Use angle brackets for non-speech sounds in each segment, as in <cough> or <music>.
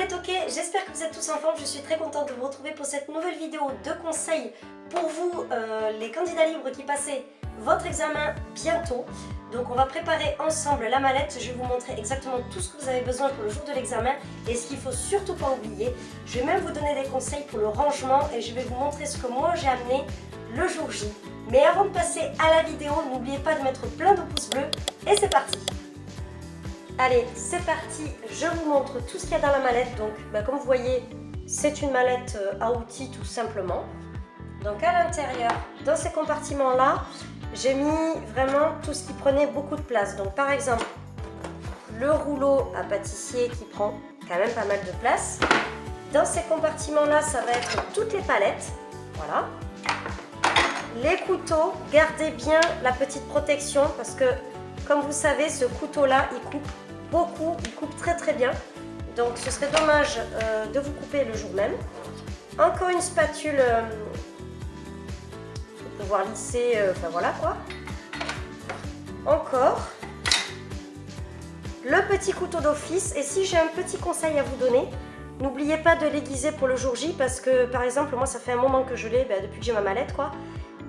les toqués, j'espère que vous êtes tous en forme, je suis très contente de vous retrouver pour cette nouvelle vidéo de conseils pour vous, euh, les candidats libres qui passez votre examen bientôt. Donc on va préparer ensemble la mallette, je vais vous montrer exactement tout ce que vous avez besoin pour le jour de l'examen et ce qu'il faut surtout pas oublier. Je vais même vous donner des conseils pour le rangement et je vais vous montrer ce que moi j'ai amené le jour J. Mais avant de passer à la vidéo, n'oubliez pas de mettre plein de pouces bleus et c'est parti Allez, c'est parti, je vous montre tout ce qu'il y a dans la mallette. Donc, bah, comme vous voyez, c'est une mallette euh, à outils tout simplement. Donc à l'intérieur, dans ces compartiments-là, j'ai mis vraiment tout ce qui prenait beaucoup de place. Donc par exemple, le rouleau à pâtissier qui prend quand même pas mal de place. Dans ces compartiments-là, ça va être toutes les palettes. Voilà. Les couteaux, gardez bien la petite protection parce que, comme vous savez, ce couteau-là, il coupe beaucoup, il coupe très très bien. Donc ce serait dommage euh, de vous couper le jour même. Encore une spatule euh, pour pouvoir lisser, euh, enfin voilà quoi. Encore le petit couteau d'office. Et si j'ai un petit conseil à vous donner, n'oubliez pas de l'aiguiser pour le jour J parce que par exemple moi ça fait un moment que je l'ai ben, depuis que j'ai ma mallette quoi.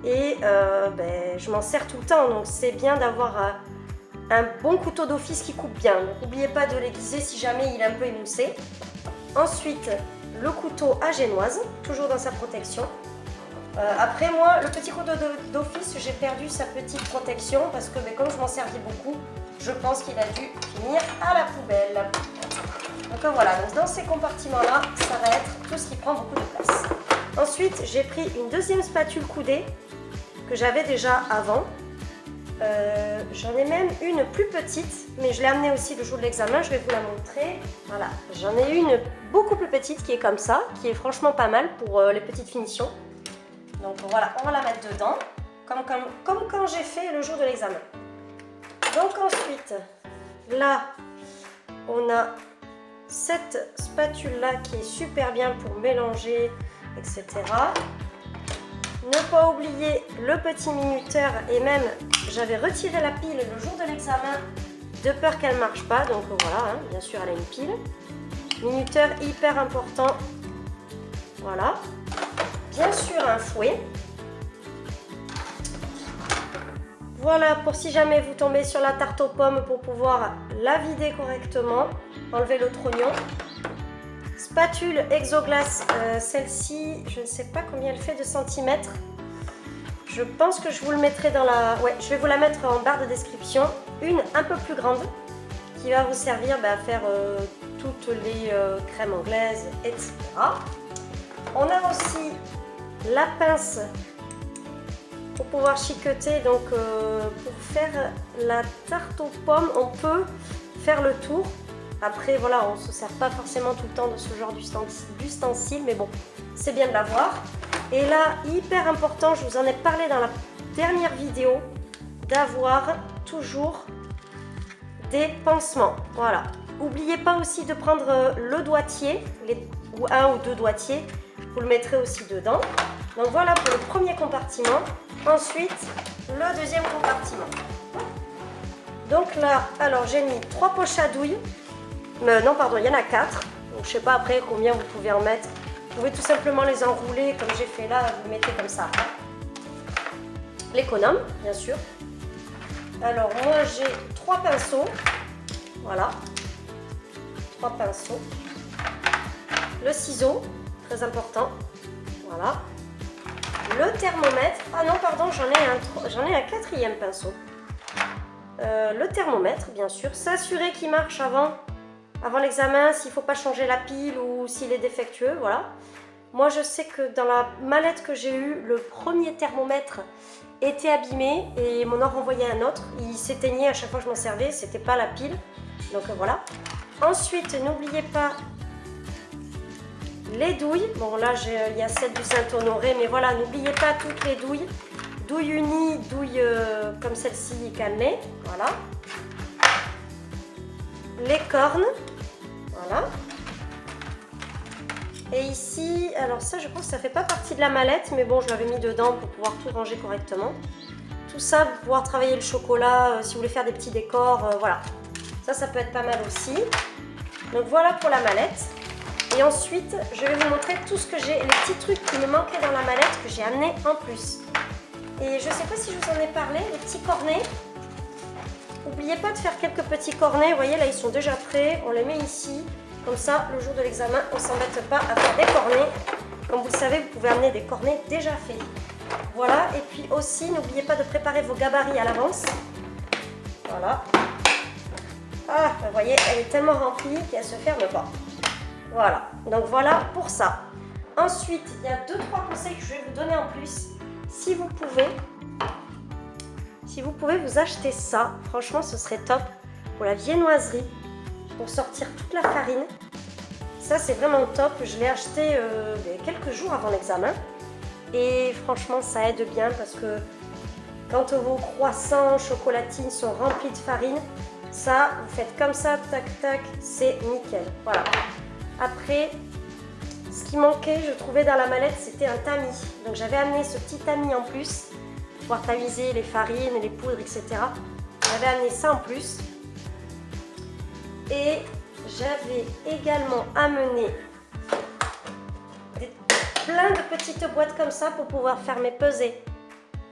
Et ben, je m'en sers tout le temps donc c'est bien d'avoir un bon couteau d'office qui coupe bien. N'oubliez pas de l'aiguiser si jamais il est un peu émoussé. Ensuite, le couteau à génoise, toujours dans sa protection. Euh, après moi, le petit couteau d'office, j'ai perdu sa petite protection parce que mais comme je m'en servis beaucoup, je pense qu'il a dû finir à la poubelle. Donc voilà, dans ces compartiments-là, ça va être tout ce qui prend beaucoup de place. Ensuite, j'ai pris une deuxième spatule coudée que j'avais déjà avant. Euh, j'en ai même une plus petite, mais je l'ai amenée aussi le jour de l'examen, je vais vous la montrer. Voilà, j'en ai une beaucoup plus petite qui est comme ça, qui est franchement pas mal pour euh, les petites finitions. Donc voilà, on va la mettre dedans, comme, quand j'ai fait le jour de l'examen. Donc ensuite, là, on a cette spatule-là qui est super bien pour mélanger, etc. Ne pas oublier le petit minuteur et même j'avais retiré la pile le jour de l'examen de peur qu'elle ne marche pas. Donc voilà, hein, bien sûr elle a une pile. Minuteur hyper important. Voilà. Bien sûr un fouet. Voilà pour si jamais vous tombez sur la tarte aux pommes pour pouvoir la vider correctement. Enlever l'autre oignon. Spatule Exoglace, euh, celle-ci, je ne sais pas combien elle fait de centimètres. Je pense que je vous le mettrai dans la... Je vais vous la mettre en barre de description. Une un peu plus grande qui va vous servir bah, à faire euh, toutes les euh, crèmes anglaises, etc. On a aussi la pince pour pouvoir chiqueter. Donc pour faire la tarte aux pommes, on peut faire le tour après, voilà, on ne se sert pas forcément tout le temps de ce genre d'ustensile, mais bon, c'est bien de l'avoir. Et là, hyper important, je vous en ai parlé dans la dernière vidéo, d'avoir toujours des pansements. Voilà. N'oubliez pas aussi de prendre euh, le doigtier, ou un ou deux doigtiers, vous le mettrez aussi dedans. Donc voilà pour le premier compartiment. Ensuite, le deuxième compartiment. Donc là, alors j'ai mis trois poches à douille non, pardon, il y en a quatre. Donc, je sais pas après combien vous pouvez en mettre. Vous pouvez tout simplement les enrouler comme j'ai fait là, vous mettez comme ça. L'économe, bien sûr. Alors, moi, j'ai trois pinceaux. Voilà. Trois pinceaux. Le ciseau, très important. Voilà. Le thermomètre. Ah non, pardon, j'en ai, un, ai un quatrième pinceau. Euh, le thermomètre, bien sûr. S'assurer qu'il marche avant avant l'examen, s'il ne faut pas changer la pile ou s'il est défectueux, voilà. Moi, je sais que dans la mallette que j'ai eue, le premier thermomètre était abîmé et m'en a renvoyé un autre. Il s'éteignait à chaque fois que je m'en servais, c'était pas la pile. Donc voilà. Ensuite, n'oubliez pas les douilles. Bon là, il y a celle du Saint-Honoré, mais voilà, n'oubliez pas toutes les douilles. Douille unie, douille euh, comme celle-ci cannelée, voilà. Les cornes, voilà. Et ici, alors ça je pense que ça fait pas partie de la mallette, mais bon je l'avais mis dedans pour pouvoir tout ranger correctement. Tout ça pour pouvoir travailler le chocolat, euh, si vous voulez faire des petits décors, euh, voilà. Ça, ça peut être pas mal aussi. Donc voilà pour la mallette. Et ensuite, je vais vous montrer tout ce que j'ai, les petits trucs qui me manquaient dans la mallette que j'ai amené en plus. Et je sais pas si je vous en ai parlé, les petits cornets. N'oubliez pas de faire quelques petits cornets. Vous voyez, là, ils sont déjà prêts. On les met ici. Comme ça, le jour de l'examen, on ne s'embête pas à faire des cornets. Comme vous le savez, vous pouvez amener des cornets déjà faits. Voilà, et puis aussi, n'oubliez pas de préparer vos gabarits à l'avance. Voilà. Ah, vous voyez, elle est tellement remplie qu'elle se ferme pas. Voilà, donc voilà pour ça. Ensuite, il y a deux trois conseils que je vais vous donner en plus. Si vous pouvez, si vous pouvez vous acheter ça, franchement, ce serait top pour la viennoiserie pour sortir toute la farine. Ça, c'est vraiment top. Je l'ai acheté euh, quelques jours avant l'examen. Et franchement, ça aide bien parce que quand vos croissants, chocolatines sont remplis de farine, ça, vous faites comme ça, tac, tac, c'est nickel. Voilà. Après, ce qui manquait, je trouvais dans la mallette, c'était un tamis. Donc j'avais amené ce petit tamis en plus, pour tamiser les farines, les poudres, etc. J'avais amené ça en plus. Et j'avais également amené plein de petites boîtes comme ça pour pouvoir faire mes pesées.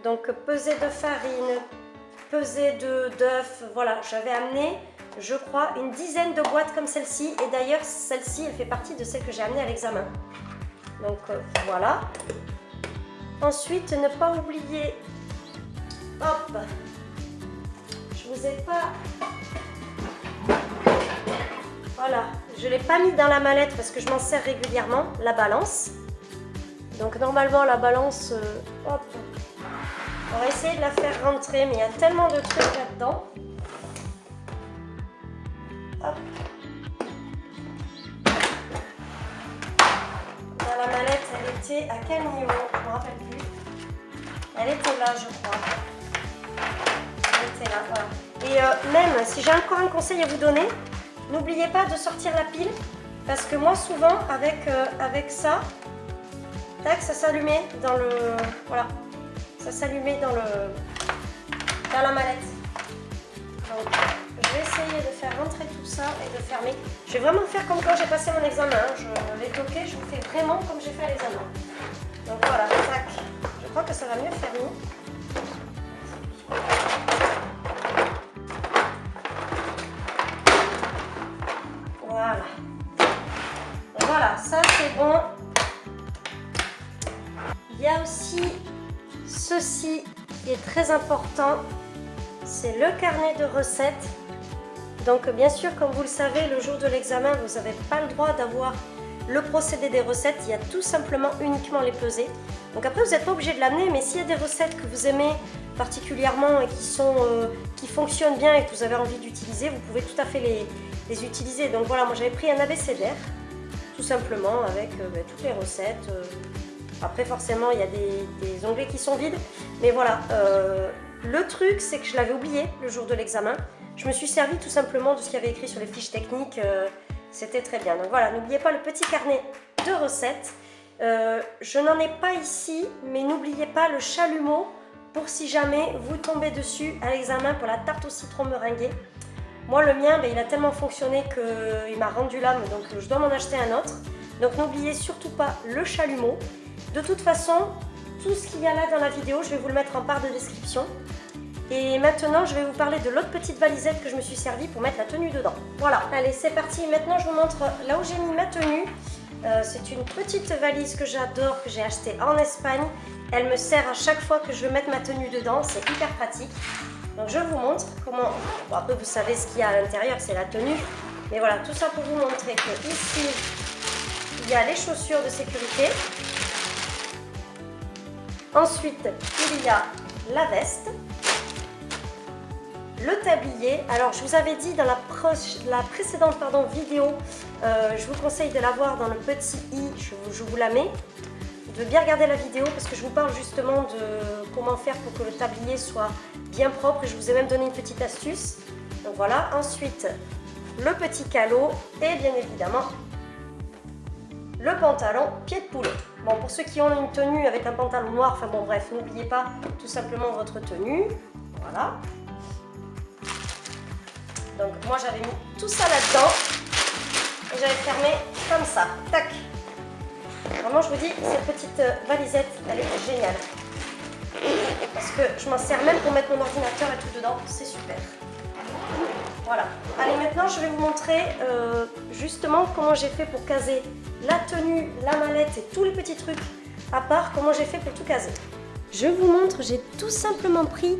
Donc pesée de farine, pesée d'œufs, voilà, j'avais amené, je crois, une dizaine de boîtes comme celle-ci. Et d'ailleurs, celle-ci, elle fait partie de celle que j'ai amenée à l'examen. Donc euh, voilà. Ensuite, ne pas oublier, hop, je vous ai pas voilà, je ne l'ai pas mis dans la mallette parce que je m'en sers régulièrement, la balance. Donc normalement la balance, euh, hop, on va essayer de la faire rentrer, mais il y a tellement de trucs là-dedans. Hop. Dans la mallette, elle était à quel niveau? Je ne me rappelle plus. Elle était là, je crois. Et euh, même, si j'ai encore un conseil à vous donner, N'oubliez pas de sortir la pile parce que moi souvent avec, euh, avec ça, tac, ça s'allumait dans le... Voilà, ça s'allumait dans le... dans la mallette. Donc je vais essayer de faire rentrer tout ça et de fermer. Je vais vraiment faire comme quand j'ai passé mon examen. Hein. Je l'ai toqué, je fais vraiment comme j'ai fait à l'examen. Donc voilà, tac. Je crois que ça va mieux fermer. Est très important. C'est le carnet de recettes. Donc bien sûr, comme vous le savez, le jour de l'examen, vous n'avez pas le droit d'avoir le procédé des recettes. Il y a tout simplement uniquement les pesées. Donc après, vous n'êtes pas obligé de l'amener, mais s'il y a des recettes que vous aimez particulièrement et qui, sont, euh, qui fonctionnent bien et que vous avez envie d'utiliser, vous pouvez tout à fait les, les utiliser. Donc voilà, moi j'avais pris un abécédaire tout simplement avec euh, ben, toutes les recettes. Euh. Après forcément il y a des, onglets qui sont vides, mais voilà. Euh, le truc c'est que je l'avais oublié le jour de l'examen. Je me suis servi tout simplement de ce qu'il y avait écrit sur les fiches techniques, c'était très bien. Donc voilà, n'oubliez pas le petit carnet de recettes. je n'en ai pas ici, mais n'oubliez pas le chalumeau pour si jamais vous tombez dessus à l'examen pour la tarte au citron meringuée. Moi, le mien, ben, il a tellement fonctionné qu'il m'a rendu l'âme, donc je dois m'en acheter un autre. Donc n'oubliez surtout pas le chalumeau. De toute façon, tout ce qu'il y a là dans la vidéo, je vais vous le mettre en barre de description. Et maintenant, je vais vous parler de l'autre petite valisette que je me suis servi pour mettre la tenue dedans. Voilà, allez, c'est parti. Maintenant, je vous montre là où j'ai mis ma tenue. Euh, c'est une petite valise que j'adore, que j'ai achetée en Espagne. Elle me sert à chaque fois que je veux mettre ma tenue dedans, c'est hyper pratique. Donc je vous montre comment, bon, après vous savez ce qu'il y a à l'intérieur, c'est la tenue. Mais voilà, tout ça pour vous montrer que ici, il y a les chaussures de sécurité. Ensuite, il y a la veste, le tablier. Alors, je vous avais dit dans la, la précédente pardon, vidéo, euh, je vous conseille de l'avoir dans le petit i, je vous la mets de bien regarder la vidéo parce que je vous parle justement de comment faire pour que le tablier soit bien propre je vous ai même donné une petite astuce. Donc voilà, ensuite le petit calot et bien évidemment le pantalon pied de poulet. Bon, pour ceux qui ont une tenue avec un pantalon noir, enfin bon bref, n'oubliez pas tout simplement votre tenue. Voilà. Donc moi j'avais mis tout ça là-dedans. vous allez fermer comme ça. Tac. Vraiment, je vous dis, cette petite euh, valisette, elle est géniale. Parce que je m'en sers même pour mettre mon ordinateur et tout dedans. C'est super. Voilà. Allez, maintenant, je vais vous montrer euh, justement comment j'ai fait pour caser la tenue, la et tous les petits trucs à part comment j'ai fait pour tout caser. Je vous montre, j'ai tout simplement pris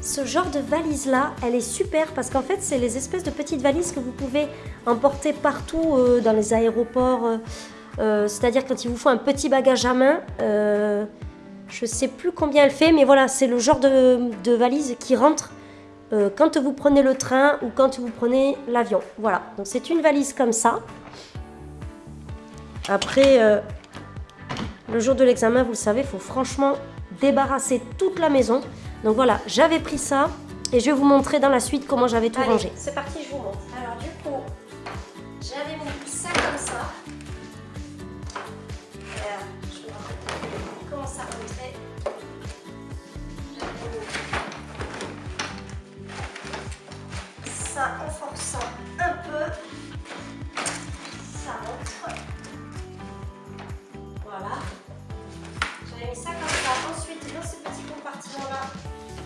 ce genre de valise là, elle est super parce qu'en fait c'est les espèces de petites valises que vous pouvez emporter partout euh, dans les aéroports, euh, euh, c'est-à-dire quand il vous faut un petit bagage à main, je sais plus combien elle fait mais voilà c'est le genre de, valise qui rentre quand vous prenez le train ou quand vous prenez l'avion, voilà, donc c'est une valise comme ça. Après, le jour de l'examen, vous le savez, il faut franchement débarrasser toute la maison. Donc voilà, j'avais pris ça et je vais vous montrer dans la suite comment j'avais tout rangé. c'est parti, je vous montre. Alors du coup, j'avais mis ça comme ça. Je vous montrer comment ça rentrait. J'avais mis ça en forçant un peu. Dans ce petit compartiment-là,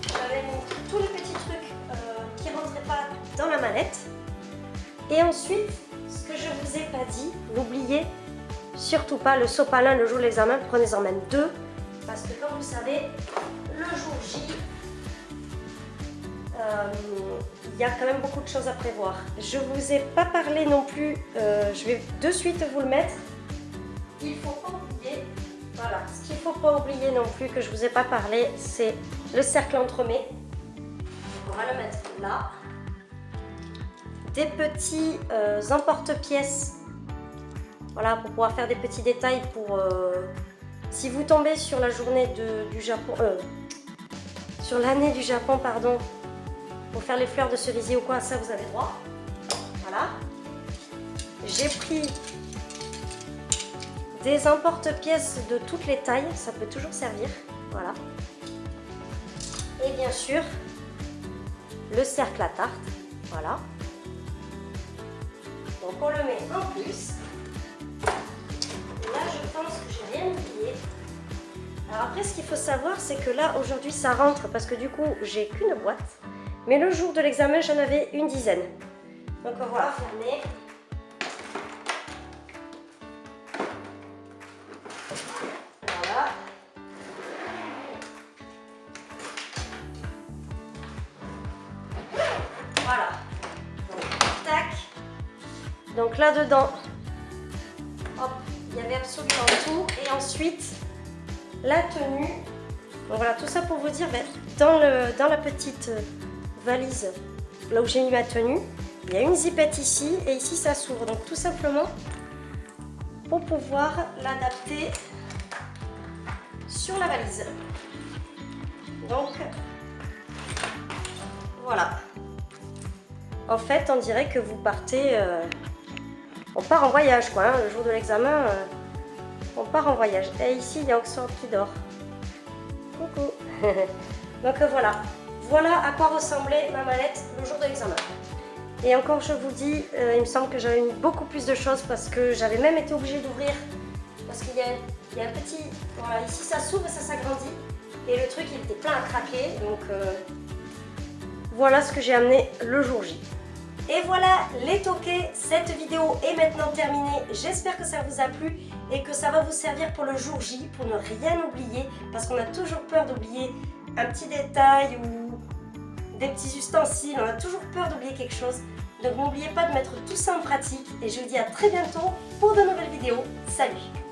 j'avais tous les petits trucs euh, qui ne rentraient pas dans la mallette. Et ensuite, ce que je vous ai pas dit, n'oubliez surtout pas le sopalin le jour de l'examen, prenez-en même deux. Parce que comme vous savez, le jour J, euh, il y a quand même beaucoup de choses à prévoir. Je vous ai pas parlé non plus, euh, je vais de suite vous le mettre. Il faut ce qu'il ne faut pas oublier non plus que je ne vous ai pas parlé, c'est le cercle entremets. On va le mettre là. Des petits euh, emporte-pièces, voilà, pour pouvoir faire des petits détails pour... Euh, si vous tombez sur la journée du Japon, euh, sur l'année du Japon, pardon, pour faire les fleurs de cerisier ou quoi, ça vous avez droit. Voilà. J'ai pris des emporte-pièces de toutes les tailles, ça peut toujours servir. Voilà. Et bien sûr, le cercle à tarte. Voilà. Donc on le met en plus. Là, je pense que j'ai rien oublié. Alors après, ce qu'il faut savoir, c'est que là, aujourd'hui, ça rentre parce que du coup, j'ai qu'une boîte. Mais le jour de l'examen, j'en avais une dizaine. Donc voilà, fermé. Donc là-dedans, il y avait absolument tout. Et ensuite, la tenue. Donc voilà, tout ça pour vous dire, ben, dans, la petite valise, là où j'ai mis ma tenue, il y a une zipette ici et ici ça s'ouvre. Donc tout simplement pour pouvoir l'adapter sur la valise. Donc voilà. En fait, on dirait que vous partez... Euh, on part en voyage quoi, hein, le jour de l'examen, euh, on part en voyage. Et ici, il y a Oxford qui dort. Coucou <laughs> Donc euh, voilà, voilà à quoi ressemblait ma mallette le jour de l'examen. Et encore, je vous dis, euh, il me semble que j'avais mis beaucoup plus de choses parce que j'avais même été obligée d'ouvrir. Parce qu'il y, y, a un petit... Voilà, ici ça s'ouvre et ça s'agrandit. Et le truc, il était plein à craquer. Donc voilà ce que j'ai amené le jour J. Et voilà les toqués, cette vidéo est maintenant terminée. J'espère que ça vous a plu et que ça va vous servir pour le jour J, pour ne rien oublier, parce qu'on a toujours peur d'oublier un petit détail ou des petits ustensiles, on a toujours peur d'oublier quelque chose. Donc n'oubliez pas de mettre tout ça en pratique et je vous dis à très bientôt pour de nouvelles vidéos. Salut